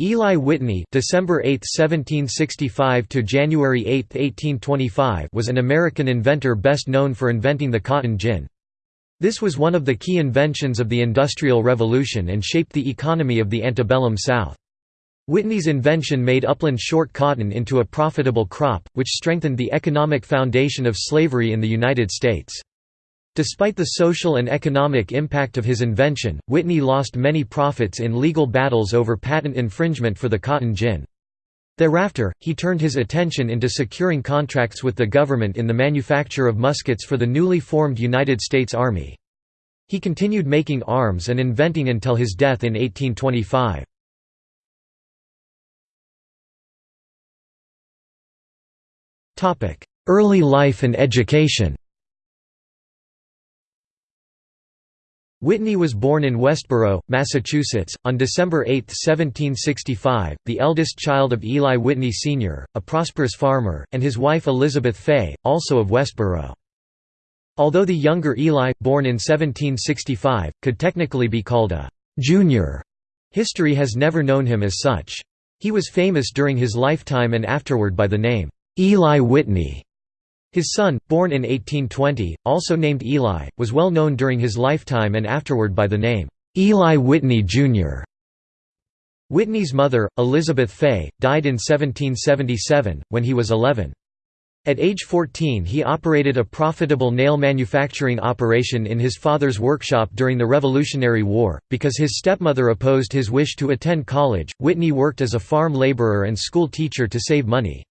Eli Whitney December 8, 1765 to January 8, 1825 was an American inventor best known for inventing the cotton gin. This was one of the key inventions of the Industrial Revolution and shaped the economy of the antebellum South. Whitney's invention made upland short cotton into a profitable crop, which strengthened the economic foundation of slavery in the United States. Despite the social and economic impact of his invention, Whitney lost many profits in legal battles over patent infringement for the cotton gin. Thereafter, he turned his attention into securing contracts with the government in the manufacture of muskets for the newly formed United States Army. He continued making arms and inventing until his death in 1825. Early life and education Whitney was born in Westborough, Massachusetts, on December 8, 1765, the eldest child of Eli Whitney Sr., a prosperous farmer, and his wife Elizabeth Fay, also of Westborough. Although the younger Eli, born in 1765, could technically be called a «junior», history has never known him as such. He was famous during his lifetime and afterward by the name «Eli Whitney», his son, born in 1820, also named Eli, was well known during his lifetime and afterward by the name, Eli Whitney, Jr. Whitney's mother, Elizabeth Fay, died in 1777, when he was 11. At age 14 he operated a profitable nail manufacturing operation in his father's workshop during the Revolutionary War. Because his stepmother opposed his wish to attend college, Whitney worked as a farm laborer and school teacher to save money.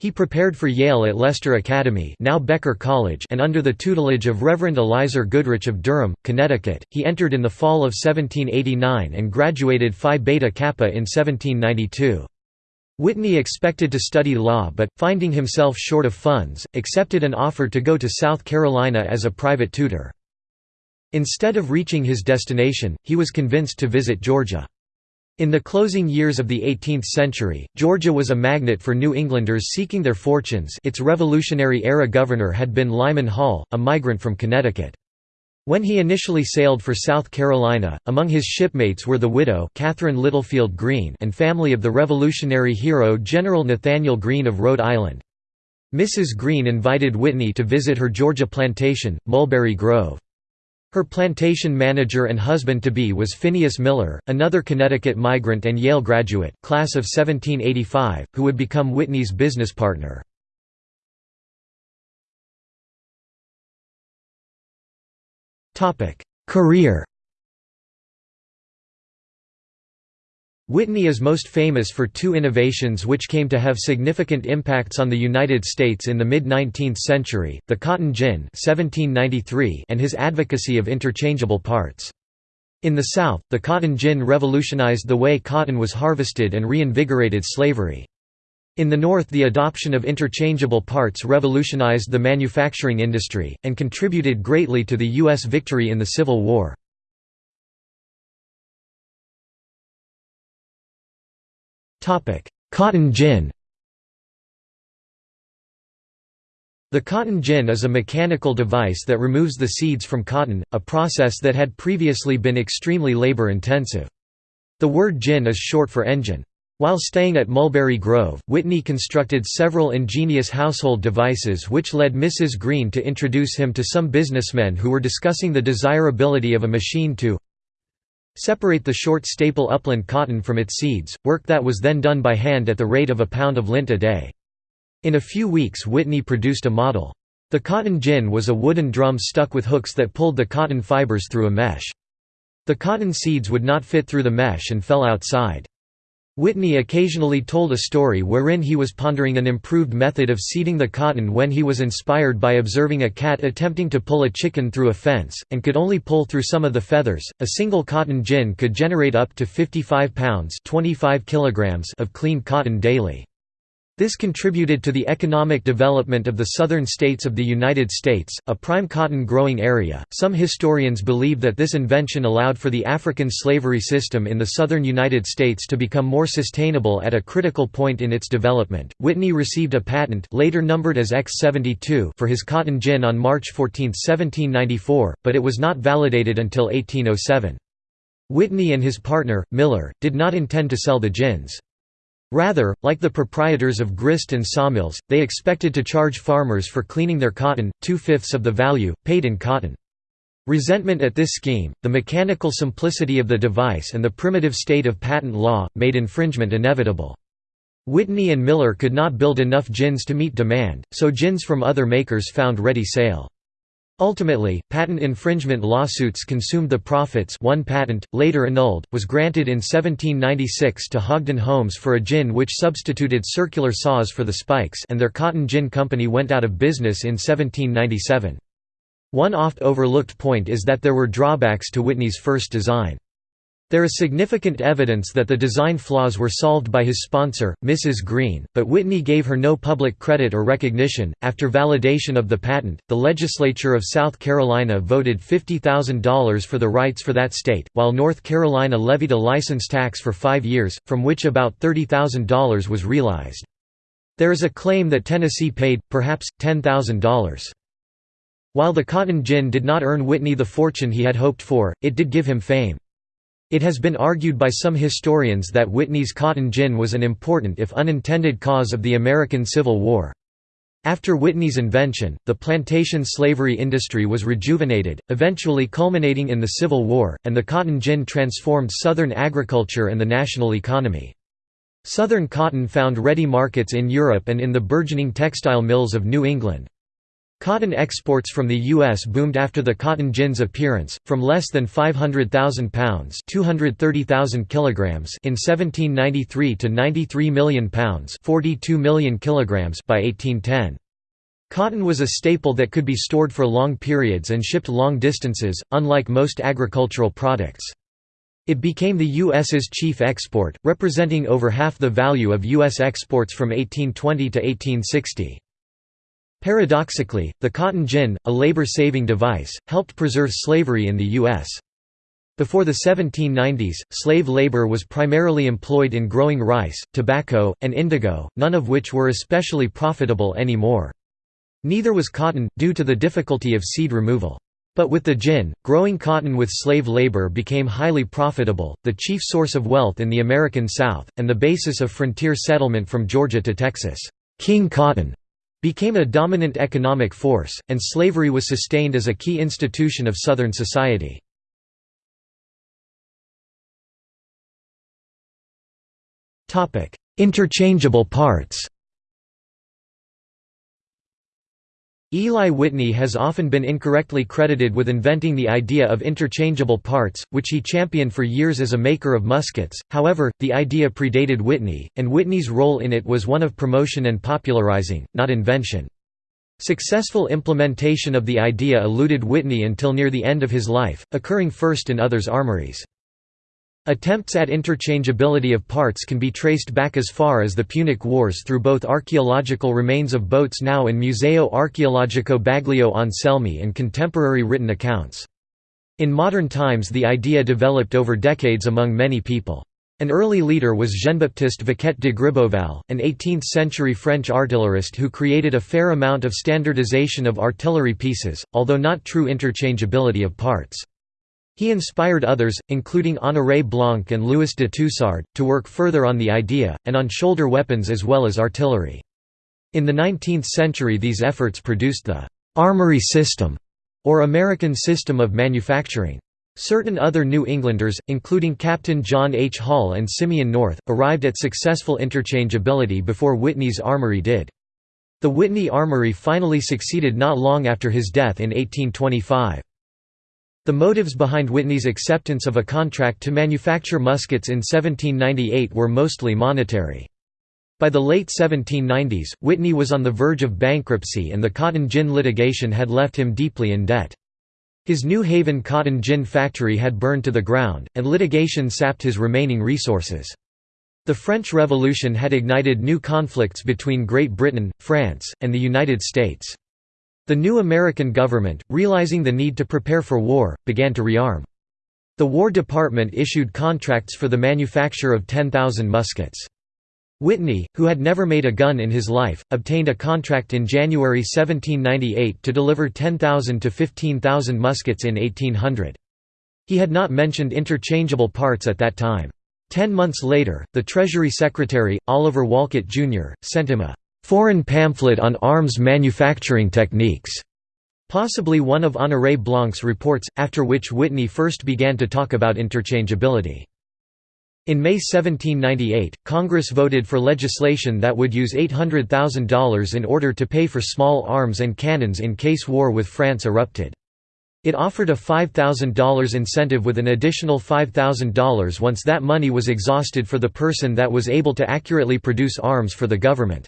He prepared for Yale at Leicester Academy now Becker College and under the tutelage of Reverend Elizur Goodrich of Durham, Connecticut, he entered in the fall of 1789 and graduated Phi Beta Kappa in 1792. Whitney expected to study law but, finding himself short of funds, accepted an offer to go to South Carolina as a private tutor. Instead of reaching his destination, he was convinced to visit Georgia. In the closing years of the 18th century, Georgia was a magnet for New Englanders seeking their fortunes its Revolutionary-era governor had been Lyman Hall, a migrant from Connecticut. When he initially sailed for South Carolina, among his shipmates were the widow Catherine Littlefield Greene and family of the Revolutionary hero General Nathaniel Greene of Rhode Island. Mrs. Greene invited Whitney to visit her Georgia plantation, Mulberry Grove. Her plantation manager and husband-to-be was Phineas Miller, another Connecticut migrant and Yale graduate class of 1785, who would become Whitney's business partner. Career Whitney is most famous for two innovations which came to have significant impacts on the United States in the mid-19th century, the cotton gin 1793 and his advocacy of interchangeable parts. In the South, the cotton gin revolutionized the way cotton was harvested and reinvigorated slavery. In the North the adoption of interchangeable parts revolutionized the manufacturing industry, and contributed greatly to the U.S. victory in the Civil War. Cotton gin The cotton gin is a mechanical device that removes the seeds from cotton, a process that had previously been extremely labor-intensive. The word gin is short for engine. While staying at Mulberry Grove, Whitney constructed several ingenious household devices which led Mrs. Greene to introduce him to some businessmen who were discussing the desirability of a machine to Separate the short staple upland cotton from its seeds, work that was then done by hand at the rate of a pound of lint a day. In a few weeks Whitney produced a model. The cotton gin was a wooden drum stuck with hooks that pulled the cotton fibers through a mesh. The cotton seeds would not fit through the mesh and fell outside. Whitney occasionally told a story wherein he was pondering an improved method of seeding the cotton when he was inspired by observing a cat attempting to pull a chicken through a fence, and could only pull through some of the feathers. A single cotton gin could generate up to 55 pounds 25 kilograms of clean cotton daily. This contributed to the economic development of the southern states of the United States, a prime cotton growing area. Some historians believe that this invention allowed for the African slavery system in the southern United States to become more sustainable at a critical point in its development. Whitney received a patent, later numbered as X72, for his cotton gin on March 14, 1794, but it was not validated until 1807. Whitney and his partner, Miller, did not intend to sell the gins. Rather, like the proprietors of grist and sawmills, they expected to charge farmers for cleaning their cotton, two-fifths of the value, paid in cotton. Resentment at this scheme, the mechanical simplicity of the device and the primitive state of patent law, made infringement inevitable. Whitney and Miller could not build enough gins to meet demand, so gins from other makers found ready sale. Ultimately, patent infringement lawsuits consumed the profits one patent, later annulled, was granted in 1796 to Hodgen Holmes for a gin which substituted circular saws for the spikes and their cotton gin company went out of business in 1797. One oft-overlooked point is that there were drawbacks to Whitney's first design. There is significant evidence that the design flaws were solved by his sponsor, Mrs. Greene, but Whitney gave her no public credit or recognition. After validation of the patent, the legislature of South Carolina voted $50,000 for the rights for that state, while North Carolina levied a license tax for five years, from which about $30,000 was realized. There is a claim that Tennessee paid, perhaps, $10,000. While the cotton gin did not earn Whitney the fortune he had hoped for, it did give him fame. It has been argued by some historians that Whitney's cotton gin was an important if unintended cause of the American Civil War. After Whitney's invention, the plantation slavery industry was rejuvenated, eventually culminating in the Civil War, and the cotton gin transformed Southern agriculture and the national economy. Southern cotton found ready markets in Europe and in the burgeoning textile mills of New England. Cotton exports from the U.S. boomed after the cotton gin's appearance, from less than 500,000 pounds 230,000 kilograms in 1793 to 93 million pounds 42 million kilograms by 1810. Cotton was a staple that could be stored for long periods and shipped long distances, unlike most agricultural products. It became the U.S.'s chief export, representing over half the value of U.S. exports from 1820 to 1860. Paradoxically, the cotton gin, a labor-saving device, helped preserve slavery in the U.S. Before the 1790s, slave labor was primarily employed in growing rice, tobacco, and indigo, none of which were especially profitable anymore. Neither was cotton, due to the difficulty of seed removal. But with the gin, growing cotton with slave labor became highly profitable, the chief source of wealth in the American South, and the basis of frontier settlement from Georgia to Texas. King Cotton became a dominant economic force, and slavery was sustained as a key institution of Southern society. Interchangeable parts Eli Whitney has often been incorrectly credited with inventing the idea of interchangeable parts, which he championed for years as a maker of muskets, however, the idea predated Whitney, and Whitney's role in it was one of promotion and popularizing, not invention. Successful implementation of the idea eluded Whitney until near the end of his life, occurring first in others' armories. Attempts at interchangeability of parts can be traced back as far as the Punic Wars through both archaeological remains of boats now in Museo Archeologico Baglio Anselmi and contemporary written accounts. In modern times the idea developed over decades among many people. An early leader was Jean-Baptiste Vaquette de Gribeauval, an 18th-century French artillerist who created a fair amount of standardization of artillery pieces, although not true interchangeability of parts. He inspired others, including Honoré Blanc and Louis de Toussard, to work further on the idea, and on shoulder weapons as well as artillery. In the 19th century these efforts produced the «armory system» or American system of manufacturing. Certain other New Englanders, including Captain John H. Hall and Simeon North, arrived at successful interchangeability before Whitney's armory did. The Whitney Armory finally succeeded not long after his death in 1825. The motives behind Whitney's acceptance of a contract to manufacture muskets in 1798 were mostly monetary. By the late 1790s, Whitney was on the verge of bankruptcy and the cotton gin litigation had left him deeply in debt. His New Haven cotton gin factory had burned to the ground, and litigation sapped his remaining resources. The French Revolution had ignited new conflicts between Great Britain, France, and the United States. The new American government, realizing the need to prepare for war, began to rearm. The War Department issued contracts for the manufacture of 10,000 muskets. Whitney, who had never made a gun in his life, obtained a contract in January 1798 to deliver 10,000 to 15,000 muskets in 1800. He had not mentioned interchangeable parts at that time. Ten months later, the Treasury Secretary, Oliver Wolcott, Jr., sent him a «foreign pamphlet on arms manufacturing techniques», possibly one of Honoré Blanc's reports, after which Whitney first began to talk about interchangeability. In May 1798, Congress voted for legislation that would use $800,000 in order to pay for small arms and cannons in case war with France erupted. It offered a $5,000 incentive with an additional $5,000 once that money was exhausted for the person that was able to accurately produce arms for the government.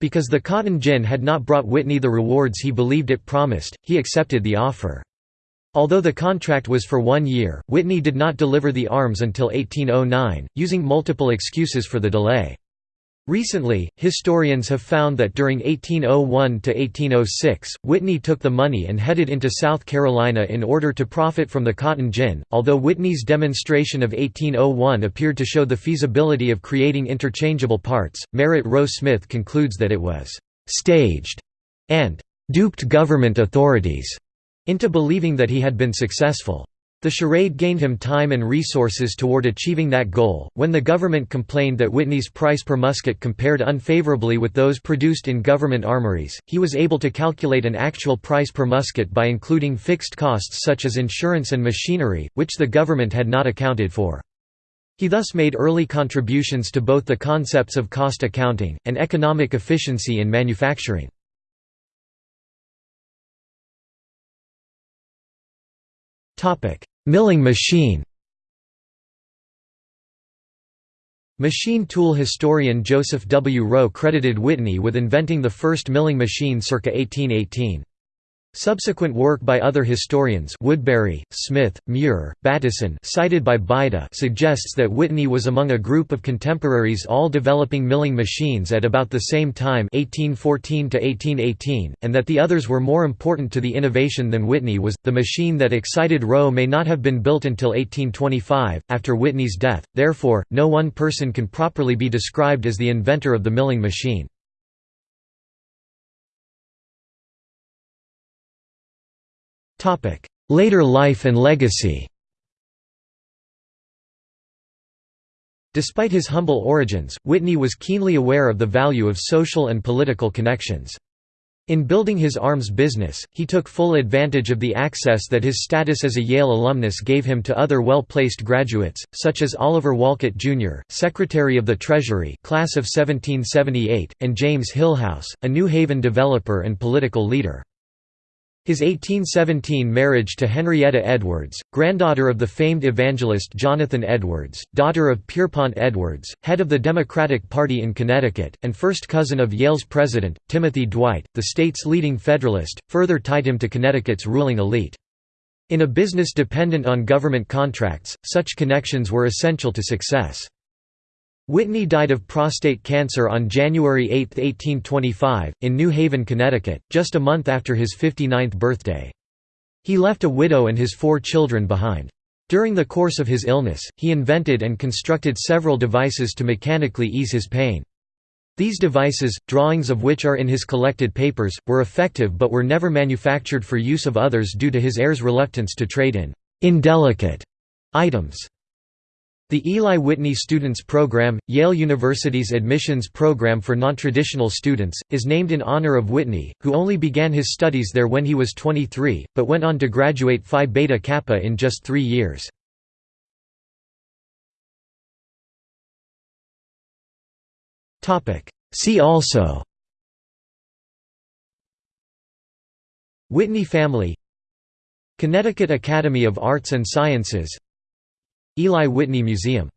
Because the cotton gin had not brought Whitney the rewards he believed it promised, he accepted the offer. Although the contract was for one year, Whitney did not deliver the arms until 1809, using multiple excuses for the delay. Recently, historians have found that during 1801 to 1806, Whitney took the money and headed into South Carolina in order to profit from the cotton gin. Although Whitney's demonstration of 1801 appeared to show the feasibility of creating interchangeable parts, Merritt Roe Smith concludes that it was «staged» and «duped government authorities» into believing that he had been successful. The charade gained him time and resources toward achieving that goal. When the government complained that Whitney's price per musket compared unfavorably with those produced in government armories, he was able to calculate an actual price per musket by including fixed costs such as insurance and machinery, which the government had not accounted for. He thus made early contributions to both the concepts of cost accounting, and economic efficiency in manufacturing. Topic: Milling machine. Machine tool historian Joseph W. Roe credited Whitney with inventing the first milling machine circa 1818. Subsequent work by other historians Woodbury, Smith, Muir, Battison cited by Baida suggests that Whitney was among a group of contemporaries all developing milling machines at about the same time 1814 -1818, and that the others were more important to the innovation than Whitney was. The machine that excited Roe may not have been built until 1825, after Whitney's death, therefore, no one person can properly be described as the inventor of the milling machine. Later life and legacy Despite his humble origins, Whitney was keenly aware of the value of social and political connections. In building his arms business, he took full advantage of the access that his status as a Yale alumnus gave him to other well-placed graduates, such as Oliver Wolcott, Jr., Secretary of the Treasury class of 1778, and James Hillhouse, a New Haven developer and political leader. His 1817 marriage to Henrietta Edwards, granddaughter of the famed evangelist Jonathan Edwards, daughter of Pierpont Edwards, head of the Democratic Party in Connecticut, and first cousin of Yale's president, Timothy Dwight, the state's leading Federalist, further tied him to Connecticut's ruling elite. In a business dependent on government contracts, such connections were essential to success. Whitney died of prostate cancer on January 8, 1825, in New Haven, Connecticut, just a month after his 59th birthday. He left a widow and his four children behind. During the course of his illness, he invented and constructed several devices to mechanically ease his pain. These devices, drawings of which are in his collected papers, were effective but were never manufactured for use of others due to his heirs' reluctance to trade in «indelicate» items. The Eli Whitney Students Program, Yale University's admissions program for nontraditional students, is named in honor of Whitney, who only began his studies there when he was 23, but went on to graduate Phi Beta Kappa in just three years. See also Whitney family Connecticut Academy of Arts and Sciences Eli Whitney Museum